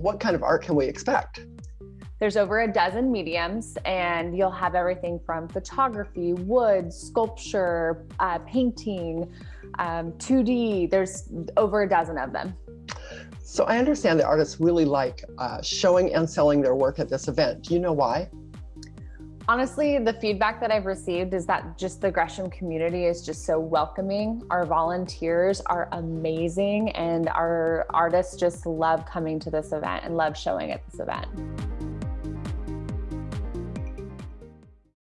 what kind of art can we expect? There's over a dozen mediums, and you'll have everything from photography, wood, sculpture, uh, painting, um, 2D. There's over a dozen of them. So I understand that artists really like uh, showing and selling their work at this event. Do you know why? Honestly, the feedback that I've received is that just the Gresham community is just so welcoming. Our volunteers are amazing and our artists just love coming to this event and love showing at this event.